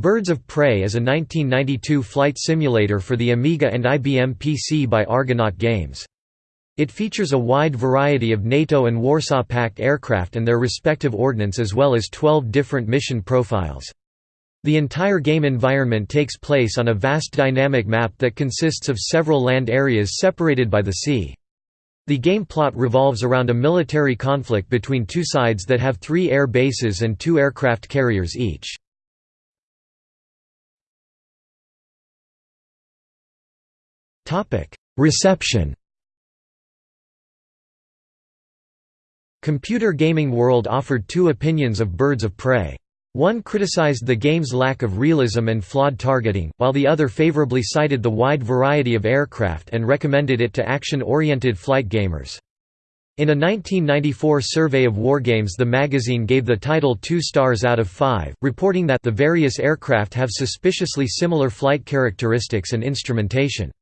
Birds of Prey is a 1992 flight simulator for the Amiga and IBM PC by Argonaut Games. It features a wide variety of NATO and Warsaw Pact aircraft and their respective ordnance as well as 12 different mission profiles. The entire game environment takes place on a vast dynamic map that consists of several land areas separated by the sea. The game plot revolves around a military conflict between two sides that have three air bases and two aircraft carriers each. Reception Computer Gaming World offered two opinions of Birds of Prey. One criticized the game's lack of realism and flawed targeting, while the other favorably cited the wide variety of aircraft and recommended it to action-oriented flight gamers. In a 1994 survey of wargames the magazine gave the title two stars out of five, reporting that the various aircraft have suspiciously similar flight characteristics and instrumentation.